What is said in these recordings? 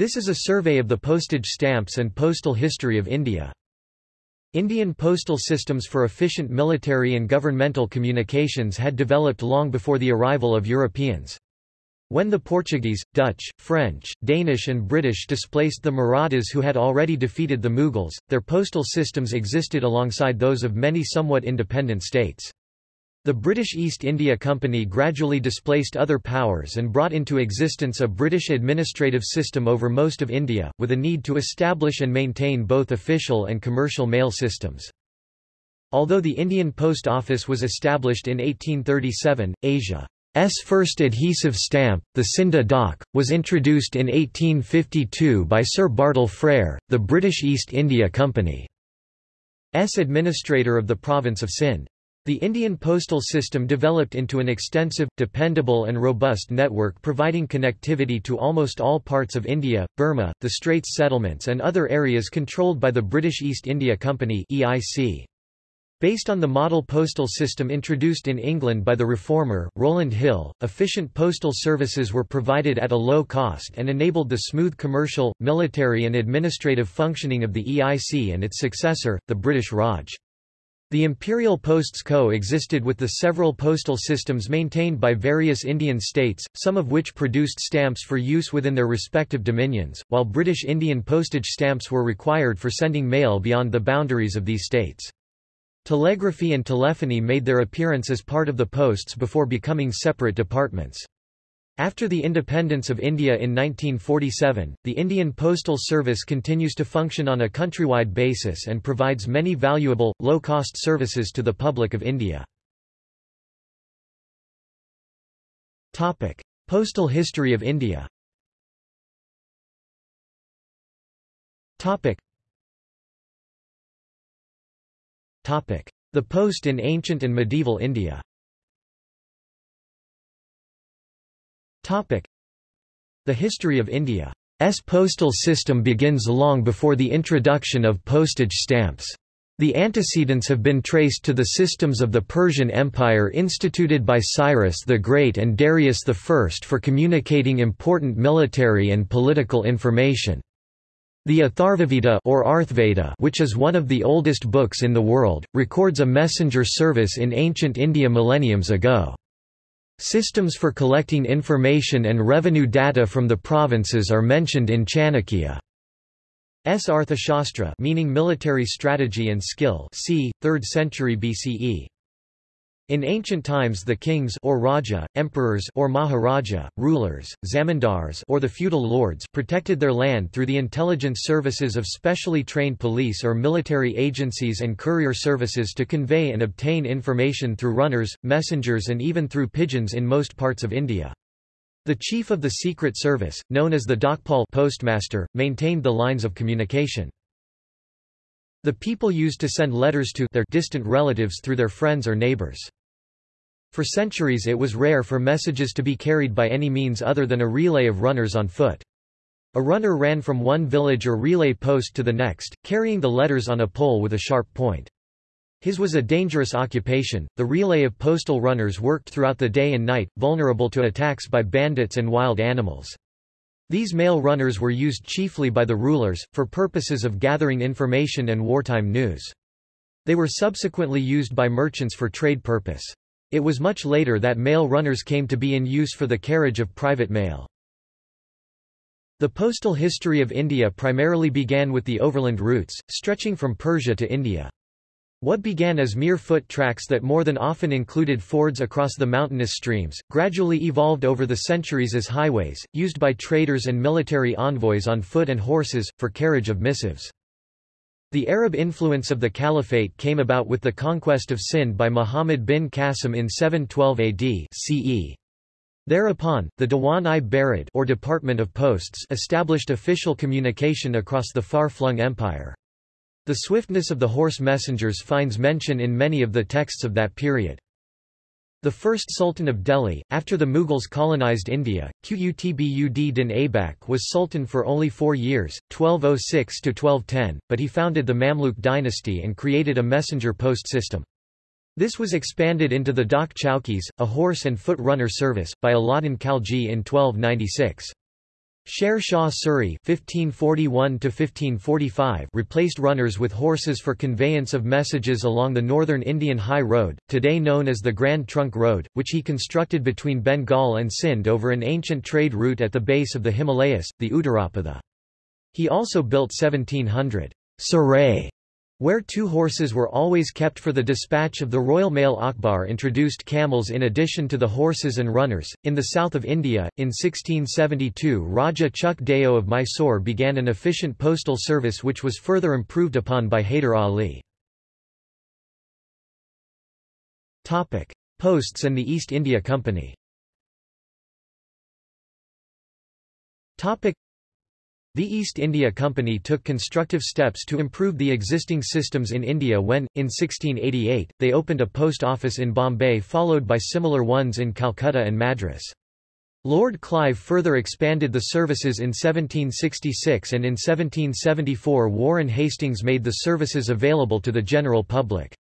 This is a survey of the postage stamps and postal history of India. Indian postal systems for efficient military and governmental communications had developed long before the arrival of Europeans. When the Portuguese, Dutch, French, Danish and British displaced the Marathas who had already defeated the Mughals, their postal systems existed alongside those of many somewhat independent states. The British East India Company gradually displaced other powers and brought into existence a British administrative system over most of India, with a need to establish and maintain both official and commercial mail systems. Although the Indian Post Office was established in 1837, Asia S first adhesive stamp, the Scinde Dak, was introduced in 1852 by Sir Bartle Frere, the British East India Company's administrator of the province of Sindh. The Indian postal system developed into an extensive, dependable and robust network providing connectivity to almost all parts of India, Burma, the Straits settlements and other areas controlled by the British East India Company EIC. Based on the model postal system introduced in England by the reformer, Rowland Hill, efficient postal services were provided at a low cost and enabled the smooth commercial, military and administrative functioning of the EIC and its successor, the British Raj. The Imperial Posts co-existed with the several postal systems maintained by various Indian states, some of which produced stamps for use within their respective dominions, while British Indian postage stamps were required for sending mail beyond the boundaries of these states. Telegraphy and telephony made their appearance as part of the posts before becoming separate departments. After the independence of India in 1947, the Indian Postal Service continues to function on a countrywide basis and provides many valuable, low-cost services to the public of India. Topic. Postal history of India Topic. The post in ancient and medieval India The history of India's postal system begins long before the introduction of postage stamps. The antecedents have been traced to the systems of the Persian Empire instituted by Cyrus the Great and Darius I for communicating important military and political information. The Atharvaveda or Arthveda which is one of the oldest books in the world, records a messenger service in ancient India millenniums ago. Systems for collecting information and revenue data from the provinces are mentioned in Chanakya's Arthashastra meaning military strategy and skill c. 3rd century BCE. In ancient times the kings or raja, emperors or maharaja, rulers, zamindars or the feudal lords protected their land through the intelligence services of specially trained police or military agencies and courier services to convey and obtain information through runners, messengers and even through pigeons in most parts of India. The chief of the Secret Service, known as the Dakpal postmaster, maintained the lines of communication. The people used to send letters to their distant relatives through their friends or neighbors. For centuries it was rare for messages to be carried by any means other than a relay of runners on foot. A runner ran from one village or relay post to the next, carrying the letters on a pole with a sharp point. His was a dangerous occupation. The relay of postal runners worked throughout the day and night, vulnerable to attacks by bandits and wild animals. These mail runners were used chiefly by the rulers, for purposes of gathering information and wartime news. They were subsequently used by merchants for trade purpose. It was much later that mail runners came to be in use for the carriage of private mail. The postal history of India primarily began with the overland routes, stretching from Persia to India. What began as mere foot tracks that more than often included fords across the mountainous streams, gradually evolved over the centuries as highways, used by traders and military envoys on foot and horses, for carriage of missives. The Arab influence of the Caliphate came about with the conquest of Sind by Muhammad bin Qasim in 712 AD CE. Thereupon, the Diwan-i-Barid or Department of Posts established official communication across the far-flung empire. The swiftness of the horse messengers finds mention in many of the texts of that period. The first Sultan of Delhi, after the Mughals colonized India, Qutb din Aibak was sultan for only four years, 1206–1210, but he founded the Mamluk dynasty and created a messenger post system. This was expanded into the Dak Chowkis, a horse and foot runner service, by Alauddin Khalji in 1296. Sher Shah Suri (1541–1545) replaced runners with horses for conveyance of messages along the northern Indian High Road, today known as the Grand Trunk Road, which he constructed between Bengal and Sindh over an ancient trade route at the base of the Himalayas, the Uttarapatha. He also built 1700 sarai where two horses were always kept for the dispatch of the Royal Mail Akbar introduced camels in addition to the horses and runners. In the south of India, in 1672 Raja Chuk Deo of Mysore began an efficient postal service which was further improved upon by Hyder Ali. Posts and the East India Company the East India Company took constructive steps to improve the existing systems in India when, in 1688, they opened a post office in Bombay followed by similar ones in Calcutta and Madras. Lord Clive further expanded the services in 1766 and in 1774 Warren Hastings made the services available to the general public.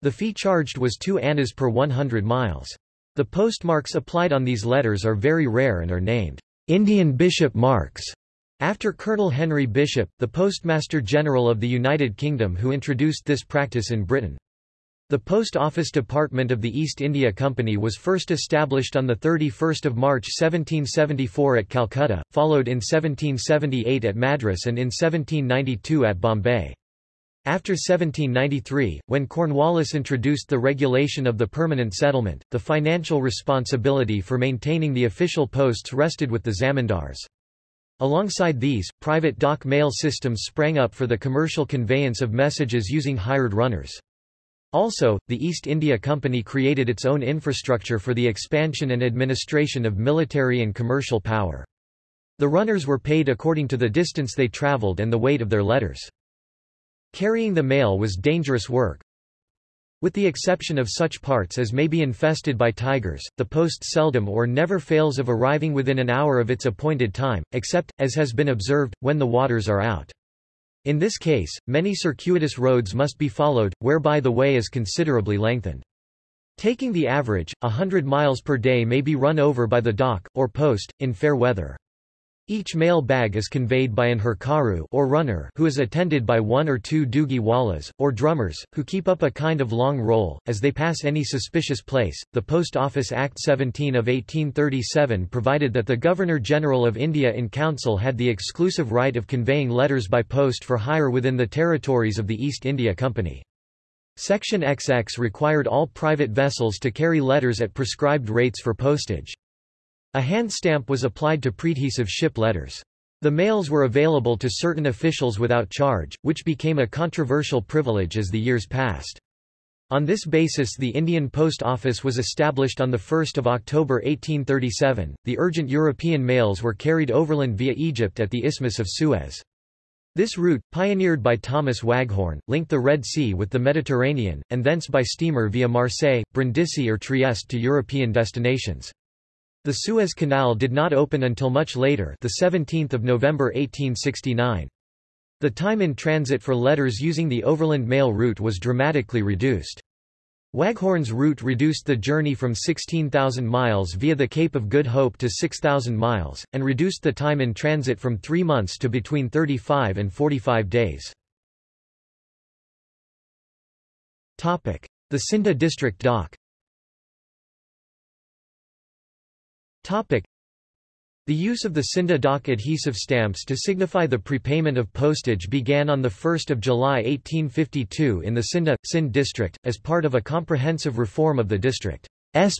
The fee charged was 2 annas per 100 miles. The postmarks applied on these letters are very rare and are named Indian Bishop marks. After Colonel Henry Bishop, the Postmaster General of the United Kingdom who introduced this practice in Britain. The Post Office Department of the East India Company was first established on 31 March 1774 at Calcutta, followed in 1778 at Madras and in 1792 at Bombay. After 1793, when Cornwallis introduced the regulation of the permanent settlement, the financial responsibility for maintaining the official posts rested with the zamindars. Alongside these, private dak mail systems sprang up for the commercial conveyance of messages using hired runners. Also, the East India Company created its own infrastructure for the expansion and administration of military and commercial power. The runners were paid according to the distance they travelled and the weight of their letters. Carrying the mail was dangerous work, with the exception of such parts as may be infested by tigers, the post seldom or never fails of arriving within an hour of its appointed time, except, as has been observed, when the waters are out. In this case, many circuitous roads must be followed, whereby the way is considerably lengthened. Taking the average, a hundred miles per day may be run over by the dak, or post, in fair weather. Each mail bag is conveyed by an herkaru or runner who is attended by one or two dugi wallas, or drummers, who keep up a kind of long roll, as they pass any suspicious place. The Post Office Act 17 of 1837 provided that the Governor-General of India in Council had the exclusive right of conveying letters by post for hire within the territories of the East India Company. Section XX required all private vessels to carry letters at prescribed rates for postage. A hand stamp was applied to preadhesive ship letters. The mails were available to certain officials without charge, which became a controversial privilege as the years passed. On this basis the Indian Post Office was established on 1 October 1837. The urgent European mails were carried overland via Egypt at the Isthmus of Suez. This route, pioneered by Thomas Waghorn, linked the Red Sea with the Mediterranean, and thence by steamer via Marseille, Brindisi or Trieste to European destinations. The Suez Canal did not open until much later the 17th of November 1869. The time in transit for letters using the overland mail route was dramatically reduced. Waghorn's route reduced the journey from 16,000 miles via the Cape of Good Hope to 6,000 miles, and reduced the time in transit from three months to between 35 and 45 days. The Scinde District Dawk Topic. The use of the Scinde Dawk adhesive stamps to signify the prepayment of postage began on 1 July 1852 in the Scinde, Sindh district, as part of a comprehensive reform of the district's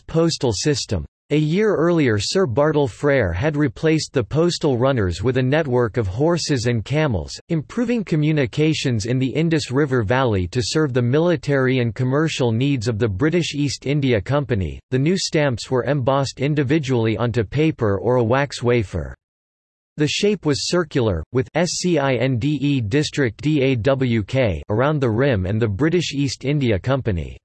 postal system. A year earlier Sir Bartle Frere had replaced the postal runners with a network of horses and camels, improving communications in the Indus River Valley to serve the military and commercial needs of the British East India Company. The new stamps were embossed individually onto paper or a wax wafer. The shape was circular, with SCINDE District DAWK around the rim and the British East India Company's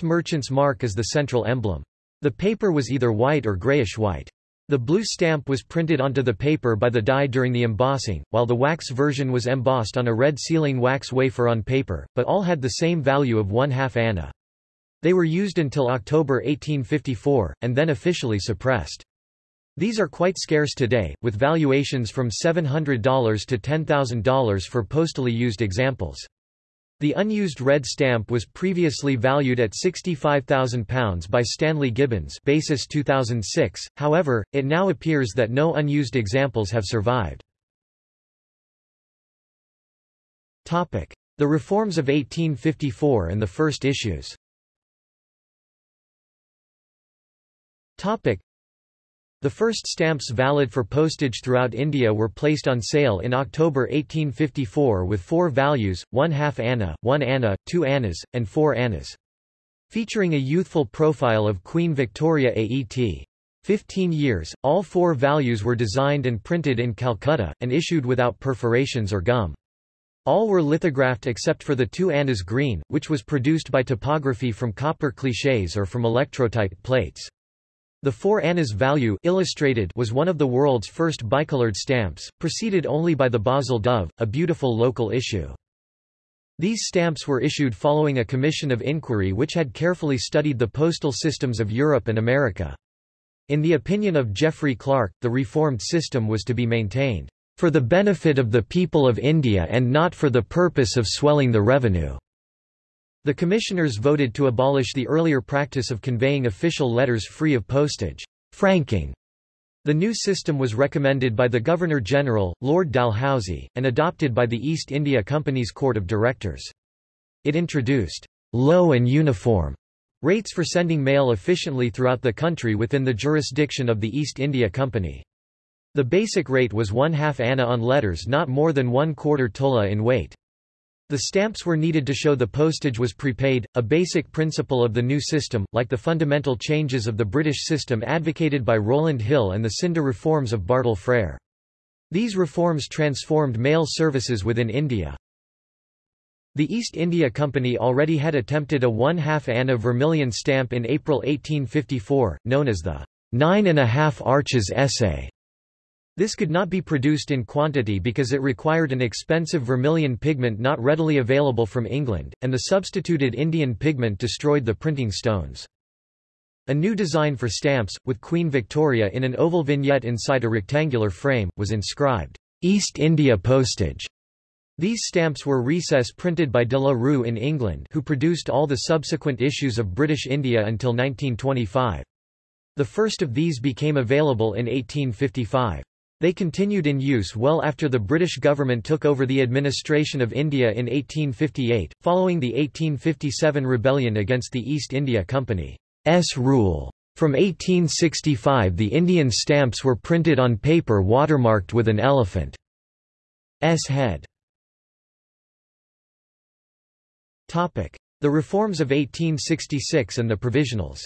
merchant's mark as the central emblem. The paper was either white or grayish-white. The blue stamp was printed onto the paper by the die during the embossing, while the wax version was embossed on a red sealing wax wafer on paper, but all had the same value of one half anna. They were used until October 1854, and then officially suppressed. These are quite scarce today, with valuations from $700 to $10,000 for postally used examples. The unused red stamp was previously valued at £65,000 by Stanley Gibbons basis 2006, however, it now appears that no unused examples have survived. The reforms of 1854 and the first issues the first stamps valid for postage throughout India were placed on sale in October 1854 with four values, one half anna, one anna, two annas, and four annas. Featuring a youthful profile of Queen Victoria AET. 15 years, all four values were designed and printed in Calcutta, and issued without perforations or gum. All were lithographed except for the two annas green, which was produced by typography from copper clichés or from electrotype plates. The four annas value illustrated was one of the world's first bicolored stamps, preceded only by the Basel Dove, a beautiful local issue. These stamps were issued following a commission of inquiry which had carefully studied the postal systems of Europe and America. In the opinion of Geoffrey Clark, the reformed system was to be maintained, "...for the benefit of the people of India and not for the purpose of swelling the revenue." The commissioners voted to abolish the earlier practice of conveying official letters free of postage franking". The new system was recommended by the Governor-General, Lord Dalhousie, and adopted by the East India Company's Court of Directors. It introduced «low and uniform» rates for sending mail efficiently throughout the country within the jurisdiction of the East India Company. The basic rate was one half anna on letters not more than one quarter tola in weight. The stamps were needed to show the postage was prepaid, a basic principle of the new system, like the fundamental changes of the British system advocated by Rowland Hill and the Scinde reforms of Bartle Frere. These reforms transformed mail services within India. The East India Company already had attempted a one-half anna vermilion stamp in April 1854, known as the Nine and a Half Arches Essay. This could not be produced in quantity because it required an expensive vermilion pigment not readily available from England, and the substituted Indian pigment destroyed the printing stones. A new design for stamps, with Queen Victoria in an oval vignette inside a rectangular frame, was inscribed, East India Postage. These stamps were recess printed by de la Rue in England who produced all the subsequent issues of British India until 1925. The first of these became available in 1855. They continued in use well after the British government took over the administration of India in 1858, following the 1857 rebellion against the East India Company's rule. From 1865 the Indian stamps were printed on paper watermarked with an elephant's head. The reforms of 1866 and the provisionals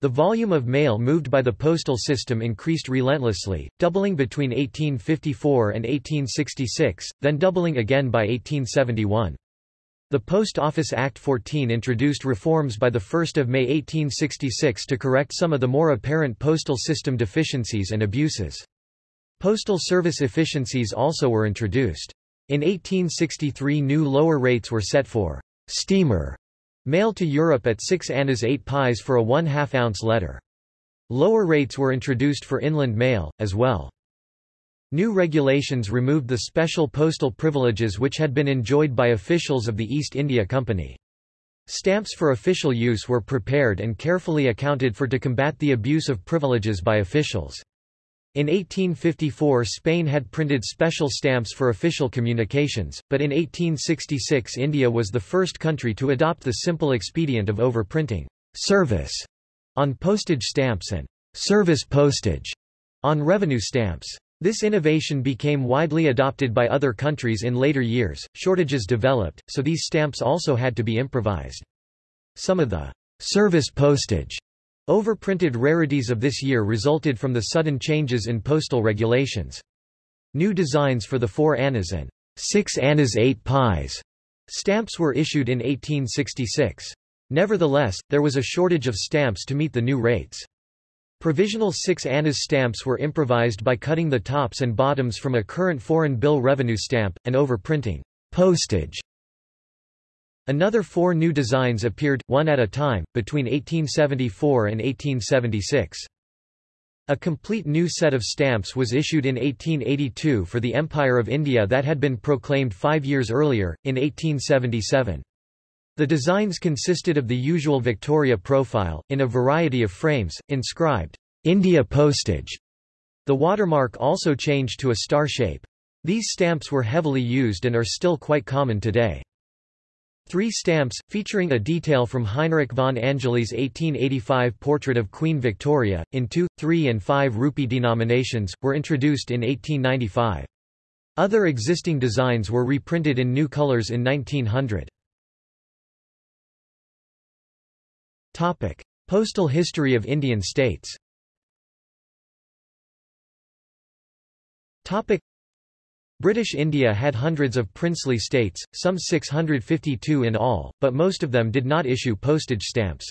the volume of mail moved by the postal system increased relentlessly, doubling between 1854 and 1866, then doubling again by 1871. The Post Office Act 14 introduced reforms by 1 May 1866 to correct some of the more apparent postal system deficiencies and abuses. Postal service efficiencies also were introduced. In 1863 new lower rates were set for steamer Mail to Europe at 6 annas 8 pies for a 1 2 ounce letter. Lower rates were introduced for inland mail, as well. New regulations removed the special postal privileges which had been enjoyed by officials of the East India Company. Stamps for official use were prepared and carefully accounted for to combat the abuse of privileges by officials. In 1854 Spain had printed special stamps for official communications, but in 1866 India was the first country to adopt the simple expedient of overprinting service on postage stamps and service postage on revenue stamps. This innovation became widely adopted by other countries in later years, shortages developed, so these stamps also had to be improvised. Some of the service postage Overprinted rarities of this year resulted from the sudden changes in postal regulations. New designs for the 4 annas and 6 annas 8 pies stamps were issued in 1866. Nevertheless, there was a shortage of stamps to meet the new rates. Provisional 6 annas stamps were improvised by cutting the tops and bottoms from a current foreign bill revenue stamp, and overprinting postage Another four new designs appeared, one at a time, between 1874 and 1876. A complete new set of stamps was issued in 1882 for the Empire of India that had been proclaimed five years earlier, in 1877. The designs consisted of the usual Victoria profile, in a variety of frames, inscribed, India Postage. The watermark also changed to a star shape. These stamps were heavily used and are still quite common today. Three stamps, featuring a detail from Heinrich von Angeli's 1885 portrait of Queen Victoria, in 2, 3 and 5 rupee denominations, were introduced in 1895. Other existing designs were reprinted in new colors in 1900. Topic. Postal history of Indian states Topic. British India had hundreds of princely states, some 652 in all, but most of them did not issue postage stamps.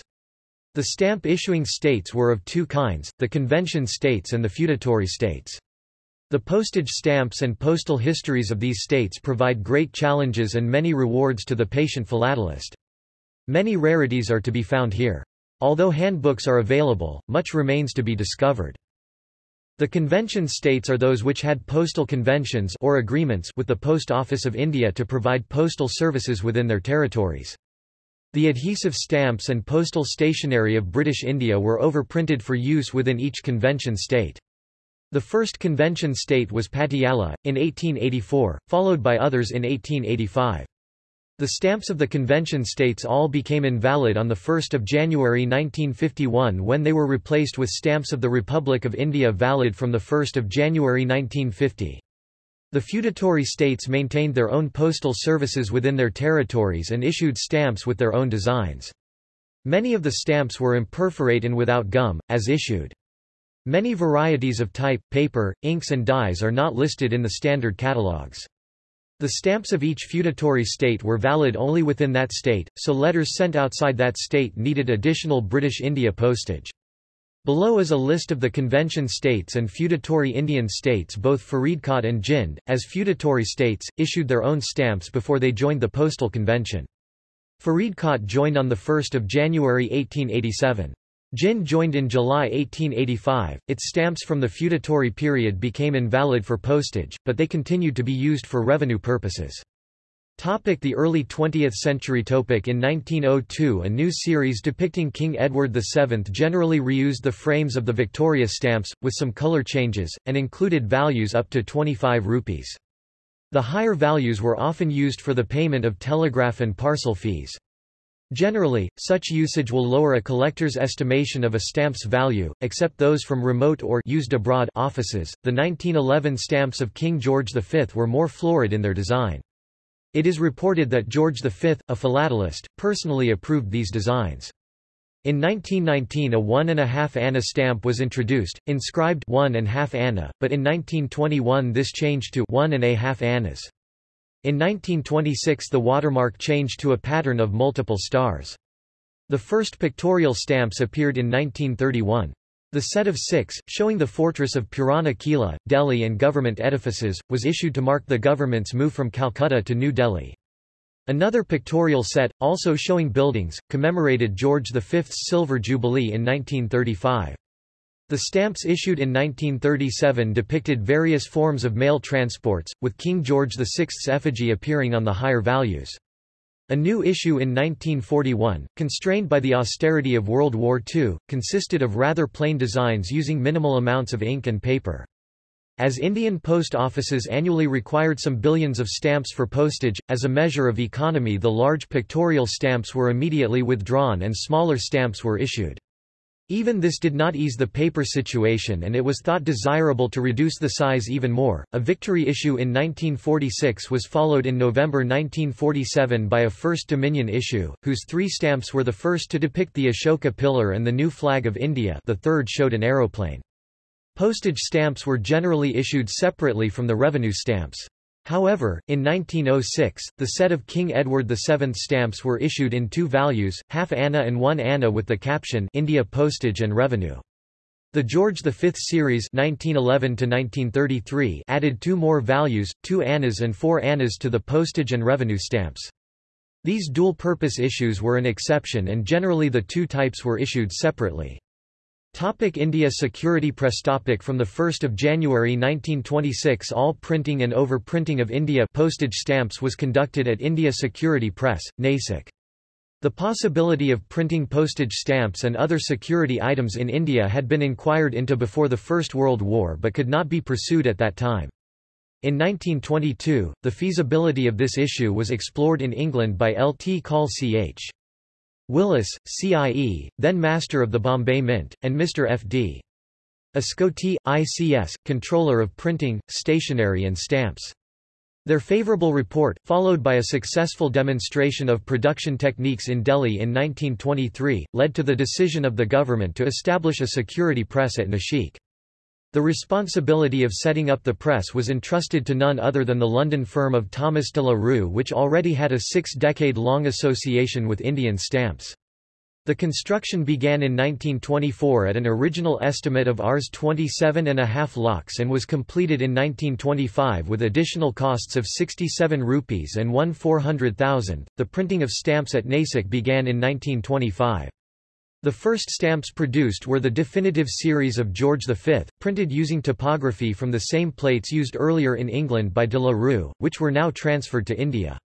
The stamp issuing states were of two kinds, the convention states and the feudatory states. The postage stamps and postal histories of these states provide great challenges and many rewards to the patient philatelist. Many rarities are to be found here. Although handbooks are available, much remains to be discovered. The convention states are those which had postal conventions or agreements with the Post Office of India to provide postal services within their territories. The adhesive stamps and postal stationery of British India were overprinted for use within each convention state. The first convention state was Patiala, in 1884, followed by others in 1885. The stamps of the convention states all became invalid on 1 January 1951 when they were replaced with stamps of the Republic of India valid from 1 January 1950. The feudatory states maintained their own postal services within their territories and issued stamps with their own designs. Many of the stamps were imperforate and without gum, as issued. Many varieties of type, paper, inks and dyes are not listed in the standard catalogues. The stamps of each feudatory state were valid only within that state, so letters sent outside that state needed additional British India postage. Below is a list of the convention states and feudatory Indian states both Faridkot and Jind, as feudatory states, issued their own stamps before they joined the postal convention. Faridkot joined on 1 January 1887. Jind joined in July 1885. Its stamps from the feudatory period became invalid for postage, but they continued to be used for revenue purposes. Topic the early 20th century Topic In 1902 a new series depicting King Edward VII generally reused the frames of the Victoria stamps, with some colour changes, and included values up to 25 rupees. The higher values were often used for the payment of telegraph and parcel fees. Generally, such usage will lower a collector's estimation of a stamp's value, except those from remote or used abroad offices. The 1911 stamps of King George V were more florid in their design. It is reported that George V, a philatelist, personally approved these designs. In 1919 a one and a half anna stamp was introduced, inscribed one and half anna, but in 1921 this changed to one and a half annas. In 1926 the watermark changed to a pattern of multiple stars. The first pictorial stamps appeared in 1931. The set of six, showing the fortress of Purana Kila, Delhi and government edifices, was issued to mark the government's move from Calcutta to New Delhi. Another pictorial set, also showing buildings, commemorated George V's Silver Jubilee in 1935. The stamps issued in 1937 depicted various forms of mail transports, with King George VI's effigy appearing on the higher values. A new issue in 1941, constrained by the austerity of World War II, consisted of rather plain designs using minimal amounts of ink and paper. As Indian post offices annually required some billions of stamps for postage, as a measure of economy the large pictorial stamps were immediately withdrawn and smaller stamps were issued. Even this did not ease the paper situation and it was thought desirable to reduce the size even more. A victory issue in 1946 was followed in November 1947 by a First Dominion issue, whose three stamps were the first to depict the Ashoka pillar and the new flag of India the third showed an aeroplane. Postage stamps were generally issued separately from the revenue stamps. However, in 1906, the set of King Edward VII stamps were issued in two values, half anna and one anna with the caption India Postage and Revenue. The George V series 1911 added two more values, two annas and four annas to the postage and revenue stamps. These dual-purpose issues were an exception and generally the two types were issued separately. Topic India Security Press topic From 1 January 1926 all printing and overprinting of India postage stamps was conducted at India Security Press, Nasik. The possibility of printing postage stamps and other security items in India had been inquired into before the First World War but could not be pursued at that time. In 1922, the feasibility of this issue was explored in England by L. T. Call Ch. Willis, CIE, then Master of the Bombay Mint, and Mr. F. D. Escote, ICS, Controller of Printing, Stationery and Stamps. Their favorable report, followed by a successful demonstration of production techniques in Delhi in 1923, led to the decision of the government to establish a security press at Nashik. The responsibility of setting up the press was entrusted to none other than the London firm of Thomas de la Rue which already had a six-decade-long association with Indian stamps. The construction began in 1924 at an original estimate of Rs 27 and a half lakhs and was completed in 1925 with additional costs of 67 rupees and 1 400,000. The printing of stamps at Nasik began in 1925. The first stamps produced were the definitive series of George V, printed using typography from the same plates used earlier in England by de la Rue, which were now transferred to India.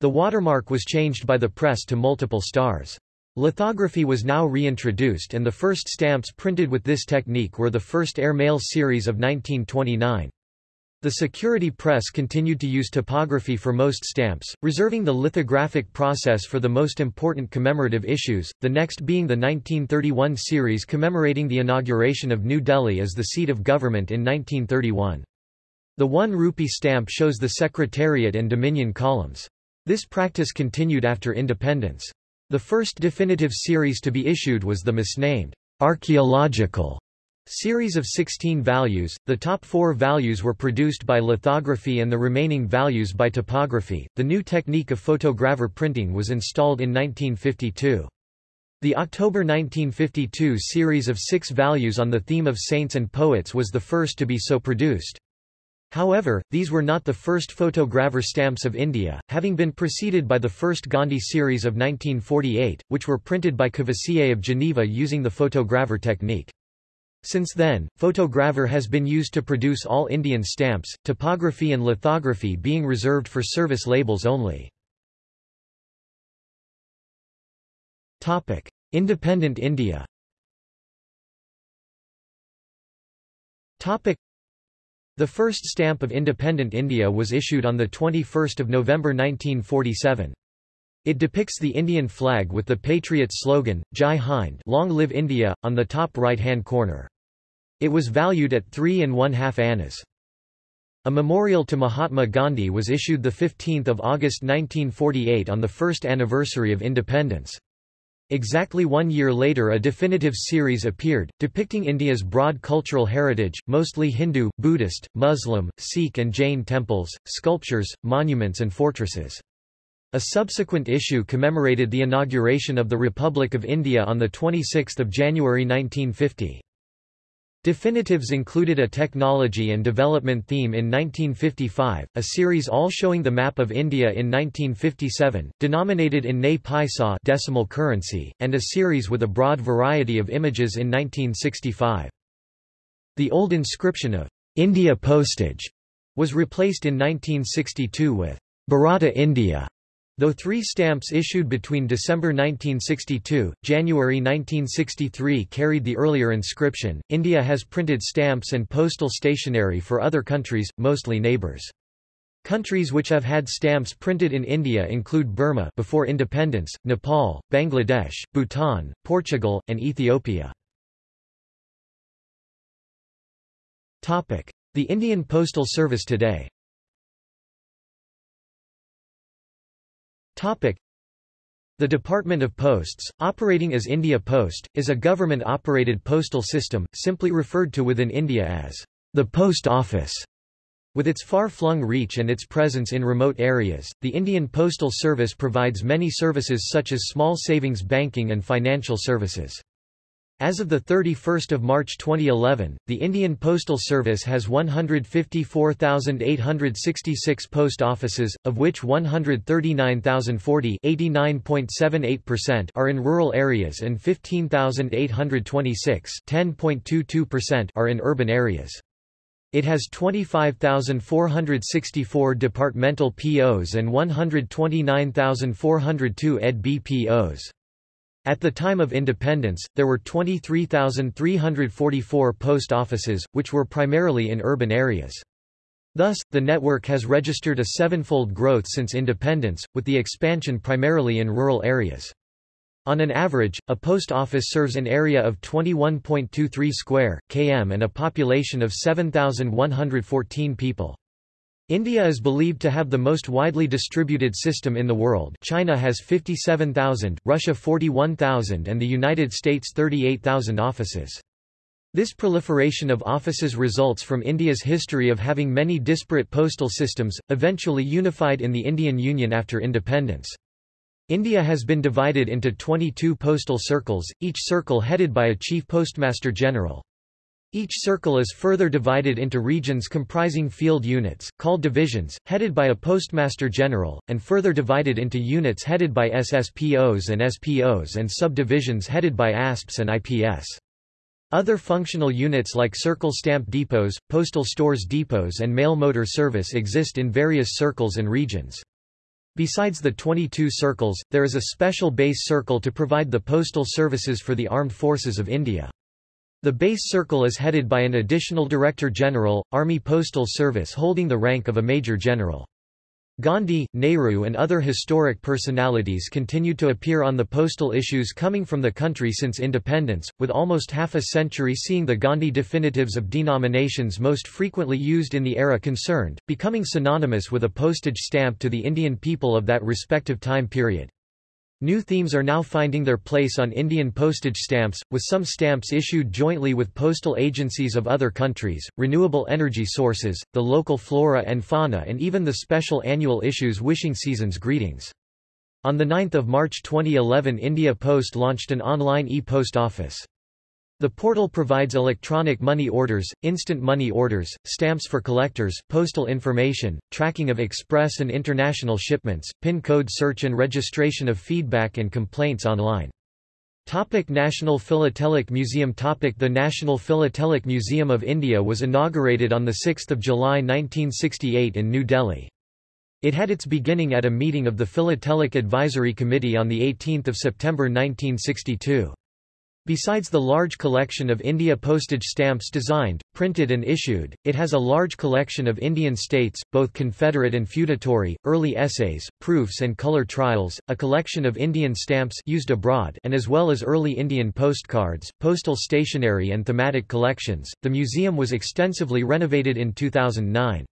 The watermark was changed by the press to multiple stars. Lithography was now reintroduced and the first stamps printed with this technique were the first airmail series of 1929. The security press continued to use typography for most stamps, reserving the lithographic process for the most important commemorative issues, the next being the 1931 series commemorating the inauguration of New Delhi as the seat of government in 1931. The 1 rupee stamp shows the Secretariat and Dominion columns. This practice continued after independence. The first definitive series to be issued was the misnamed archaeological series of 16 values. The top four values were produced by lithography and the remaining values by typography. The new technique of photogravure printing was installed in 1952. The October 1952 series of six values on the theme of saints and poets was the first to be so produced. However, these were not the first photogravure stamps of India, having been preceded by the first Gandhi series of 1948, which were printed by Courvoisier of Geneva using the photogravure technique. Since then, photogravure has been used to produce all Indian stamps, typography and lithography being reserved for service labels only. Topic: Independent India Topic: the first stamp of independent India was issued on 21 November 1947. It depicts the Indian flag with the patriot slogan, Jai Hind Long Live India, on the top right-hand corner. It was valued at three and one-half annas. A memorial to Mahatma Gandhi was issued 15 August 1948 on the first anniversary of independence. Exactly one year later a definitive series appeared, depicting India's broad cultural heritage, mostly Hindu, Buddhist, Muslim, Sikh and Jain temples, sculptures, monuments and fortresses. A subsequent issue commemorated the inauguration of the Republic of India on 26 January 1950. Definitives included a technology and development theme in 1955, a series all showing the map of India in 1957, denominated in Ney Paisa decimal currency, and a series with a broad variety of images in 1965. The old inscription of India postage was replaced in 1962 with Bharata India Though three stamps issued between December 1962, January 1963 carried the earlier inscription, India has printed stamps and postal stationery for other countries, mostly neighbours. Countries which have had stamps printed in India include Burma before independence, Nepal, Bangladesh, Bhutan, Portugal, and Ethiopia. The Indian Postal Service today The Department of Posts, operating as India Post, is a government-operated postal system, simply referred to within India as the Post Office. With its far-flung reach and its presence in remote areas, the Indian Postal Service provides many services such as small savings banking and financial services. As of 31 March 2011, the Indian Postal Service has 154,866 post offices, of which 139,040 are in rural areas and 15,826 are in urban areas. It has 25,464 departmental POs and 129,402 ED BPOs. At the time of independence, there were 23,344 post offices, which were primarily in urban areas. Thus, the network has registered a sevenfold growth since independence, with the expansion primarily in rural areas. On an average, a post office serves an area of 21.23 square km and a population of 7,114 people. India is believed to have the most widely distributed system in the world China has 57,000, Russia 41,000 and the United States 38,000 offices. This proliferation of offices results from India's history of having many disparate postal systems, eventually unified in the Indian Union after independence. India has been divided into 22 postal circles, each circle headed by a chief postmaster general. Each circle is further divided into regions comprising field units, called divisions, headed by a postmaster general, and further divided into units headed by SSPOs and SPOs and subdivisions headed by ASPs and IPS. Other functional units like circle stamp depots, postal stores depots and mail motor service exist in various circles and regions. Besides the 22 circles, there is a special base circle to provide the postal services for the armed forces of India. The base circle is headed by an additional Director General, Army Postal Service holding the rank of a Major General. Gandhi, Nehru and other historic personalities continued to appear on the postal issues coming from the country since independence, with almost half a century seeing the Gandhi definitives of denominations most frequently used in the era concerned, becoming synonymous with a postage stamp to the Indian people of that respective time period. New themes are now finding their place on Indian postage stamps, with some stamps issued jointly with postal agencies of other countries, renewable energy sources, the local flora and fauna and even the special annual issues Wishing Season's Greetings. On 9 March 2011 India Post launched an online e-post office. The portal provides electronic money orders, instant money orders, stamps for collectors, postal information, tracking of express and international shipments, PIN code search and registration of feedback and complaints online. Topic National Philatelic Museum Topic The National Philatelic Museum of India was inaugurated on 6 July 1968 in New Delhi. It had its beginning at a meeting of the Philatelic Advisory Committee on 18 September 1962. Besides the large collection of India postage stamps designed, printed and issued, it has a large collection of Indian states, both Confederate and feudatory, early essays, proofs and color trials, a collection of Indian stamps used abroad and as well as early Indian postcards, postal stationery and thematic collections. The museum was extensively renovated in 2009.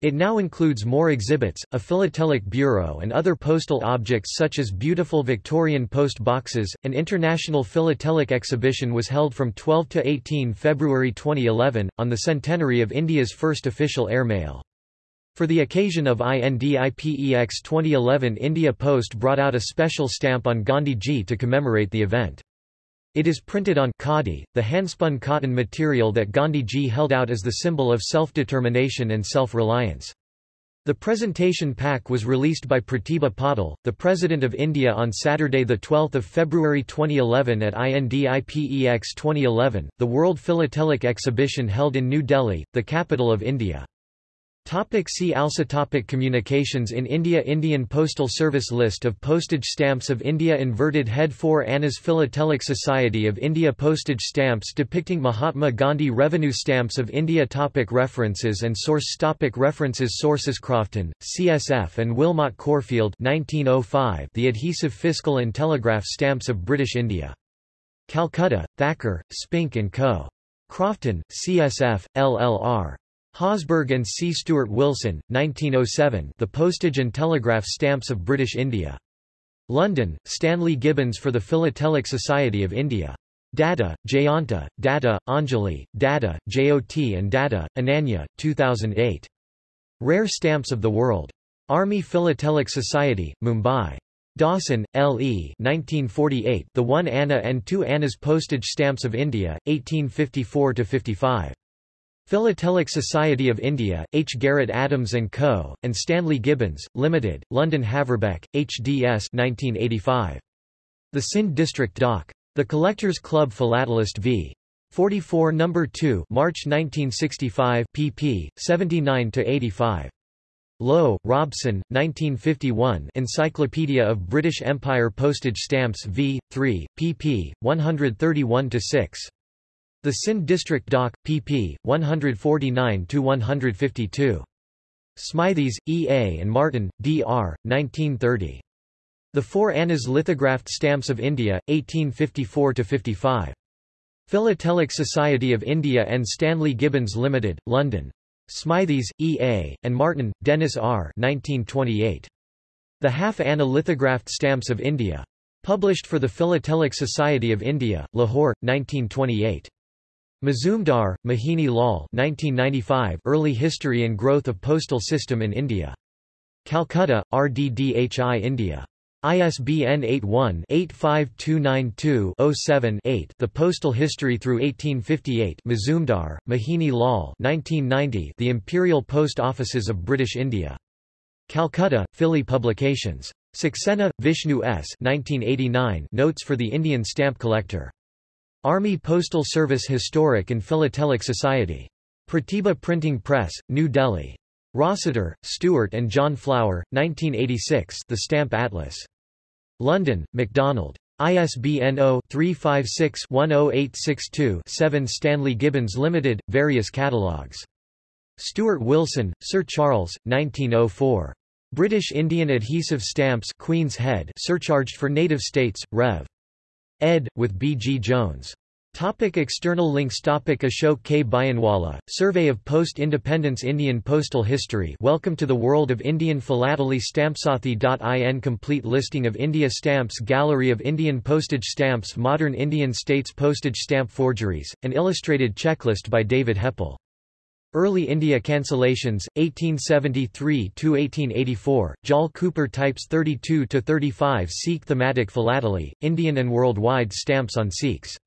It now includes more exhibits, a philatelic bureau and other postal objects such as beautiful Victorian post boxes. An international philatelic exhibition was held from 12 to 18 February 2011, on the centenary of India's first official airmail. For the occasion of INDIPEX 2011 India Post brought out a special stamp on Gandhi Ji to commemorate the event. It is printed on khadi, the handspun cotton material that Gandhi Ji held out as the symbol of self-determination and self-reliance. The presentation pack was released by Pratibha Patil, the President of India on Saturday 12 February 2011 at INDIPEX 2011, the World Philatelic Exhibition held in New Delhi, the capital of India. Topic see also topic Communications in India Indian Postal Service List of postage stamps of India Inverted head 4 Anna's Philatelic Society of India Postage stamps depicting Mahatma Gandhi Revenue stamps of India topic References and source topic References Sources Crofton, CSF and Wilmot Corfield 1905 The Adhesive Fiscal and Telegraph Stamps of British India. Calcutta, Thacker, Spink & Co. Crofton, CSF, LLR. Hausburg and C. Stuart Wilson, 1907 The Postage and Telegraph Stamps of British India. London, Stanley Gibbons for the Philatelic Society of India. Datta, Jayanta, Datta, Anjali, Datta, JOT and Datta, Ananya, 2008. Rare Stamps of the World. Army Philatelic Society, Mumbai. Dawson, L. E. 1948, the 1 Anna and 2 Annas Postage Stamps of India, 1854–55. Philatelic Society of India, H. Garrett Adams & Co., and Stanley Gibbons, Limited, London Haverbeck, HDS 1985. The Sindh District Dawk. The Collectors Club Philatelist v. 44 No. 2 March 1965 pp. 79–85. Lowe, Robson, 1951 Encyclopedia of British Empire Postage Stamps v. 3, pp. 131–6. The Sindh District Dawk, pp. 149–152. Smythies, E. A. and Martin, D. R., 1930. The Four Annas Lithographed Stamps of India, 1854–55. Philatelic Society of India and Stanley Gibbons Limited, London. Smythies, E. A., and Martin, Dennis R. 1928. The Half Anna Lithographed Stamps of India. Published for the Philatelic Society of India, Lahore, 1928. Mazumdar, Mohini Lal 1995 Early History and Growth of Postal System in India. Calcutta, RDDHI India. ISBN 81-85292-07-8 The Postal History through 1858 Mazumdar, Mohini Lal 1990 The Imperial Post Offices of British India. Calcutta, Phila Publications. Saxena, Vishnu S. 1989 Notes for the Indian Stamp Collector. Army Postal Service Historic and Philatelic Society. Pratibha Printing Press, New Delhi. Rossiter, Stuart and John Flower, 1986 The Stamp Atlas. London, MacDonald. ISBN 0-356-10862-7 Stanley Gibbons Limited, various catalogues. Stewart Wilson, Sir Charles, 1904. British Indian Adhesive Stamps Queen's Head surcharged for native states, Rev. Ed. with B. G. Jones. Topic external links Topic Ashok K. Bhayanwala, Survey of Post-Independence Indian Postal History Welcome to the World of Indian Philately Stampsathi.in Complete listing of India Stamps Gallery of Indian Postage Stamps Modern Indian States Postage Stamp Forgeries, an illustrated checklist by David Heppel. Early India Cancellations, 1873–1884, Jal Cooper Types 32–35 Sikh Thematic Philately, Indian and Worldwide Stamps on Sikhs